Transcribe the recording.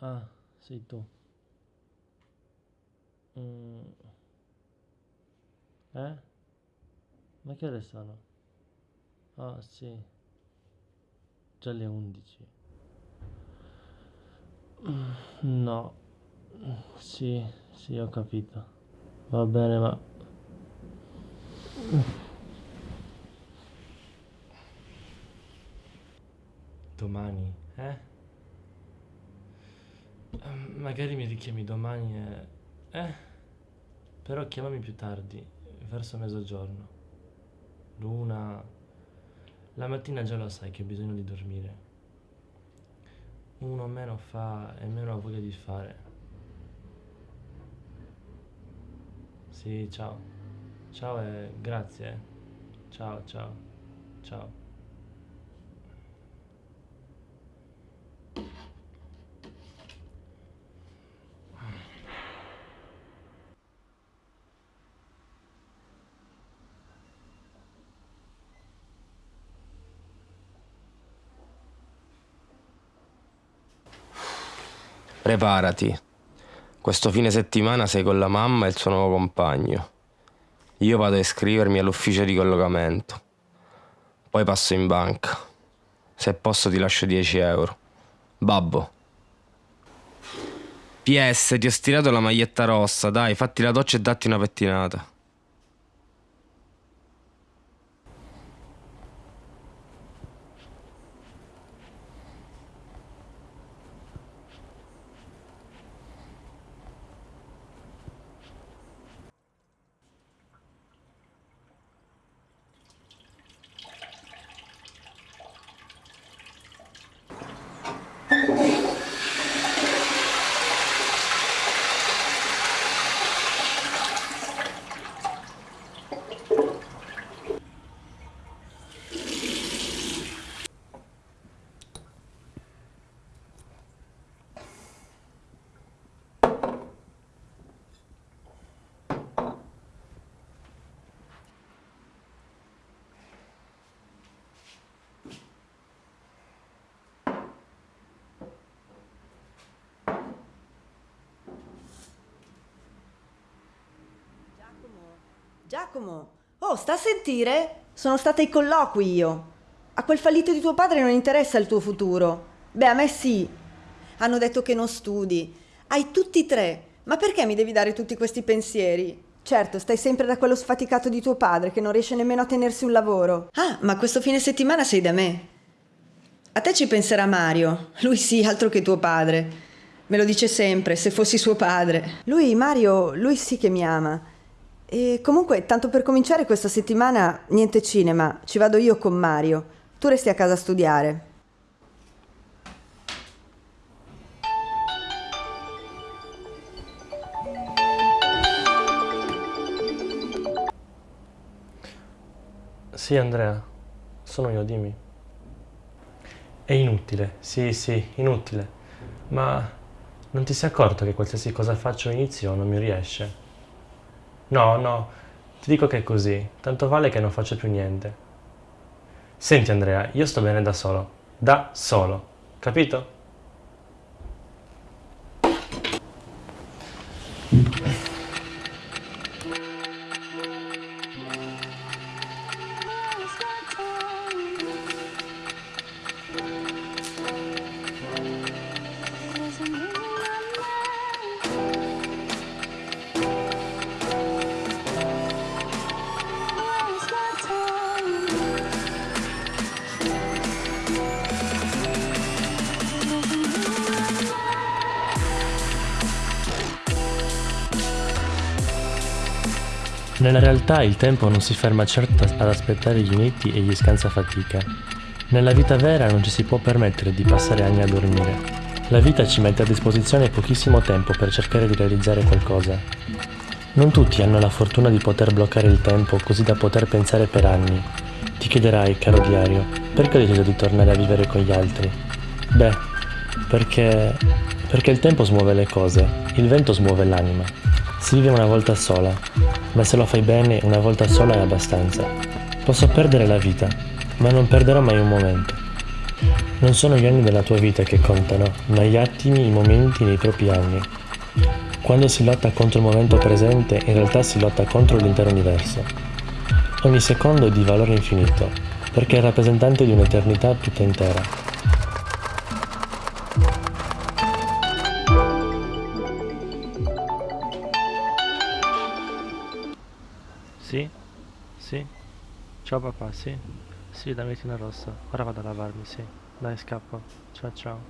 Ah, sei tu. Mm. Eh? Ma che ore sono? Ah, sì. Già le 11. Mm, No. Sì, sì, ho capito. Va bene, ma... Domani, eh? Ehm, Magari mi richiami domani e... Eh? Però chiamami più tardi, verso mezzogiorno. L'una... La mattina già lo sai che ho bisogno di dormire. Uno meno fa e meno ha voglia di fare. Sì, ciao. Ciao e grazie. eh. Ciao, ciao. Ciao. Preparati. Questo fine settimana sei con la mamma e il suo nuovo compagno. Io vado a iscrivermi all'ufficio di collocamento. Poi passo in banca. Se posso ti lascio 10 euro. Babbo. PS, ti ho stirato la maglietta rossa, dai, fatti la doccia e datti una pettinata. Giacomo, oh, sta a sentire? Sono stata ai colloqui io. A quel fallito di tuo padre non interessa il tuo futuro. Beh, a me sì. Hanno detto che non studi. Hai tutti e tre. Ma perché mi devi dare tutti questi pensieri? Certo, stai sempre da quello sfaticato di tuo padre che non riesce nemmeno a tenersi un lavoro. Ah, ma questo fine settimana sei da me. A te ci penserà Mario. Lui sì, altro che tuo padre. Me lo dice sempre, se fossi suo padre. Lui, Mario, lui sì che mi ama. E comunque, tanto per cominciare questa settimana, niente cinema, ci vado io con Mario. Tu resti a casa a studiare. Sì, Andrea, sono io, dimmi. È inutile, sì, sì, inutile. Ma non ti sei accorto che qualsiasi cosa faccio all'inizio non mi riesce? No, no, ti dico che è così, tanto vale che non faccio più niente. Senti, Andrea, io sto bene da solo. Da solo, capito? Nella realtà il tempo non si ferma certo ad aspettare gli uniti e gli scansafatica. Nella vita vera non ci si può permettere di passare anni a dormire. La vita ci mette a disposizione pochissimo tempo per cercare di realizzare qualcosa. Non tutti hanno la fortuna di poter bloccare il tempo così da poter pensare per anni. Ti chiederai, caro diario, perché ho deciso di tornare a vivere con gli altri? Beh, perché... perché il tempo smuove le cose, il vento smuove l'anima. Si vive una volta sola, ma se lo fai bene una volta sola è abbastanza. Posso perdere la vita, ma non perderò mai un momento. Non sono gli anni della tua vita che contano, ma gli attimi, i momenti nei propri anni. Quando si lotta contro il momento presente, in realtà si lotta contro l'intero universo. Ogni secondo è di valore infinito, perché è rappresentante di un'eternità tutta intera. Sì? Sì? Ciao papà, sì? Sì, dammi una rossa. Ora vado a lavarmi, sì. Dai, scappo. Ciao ciao.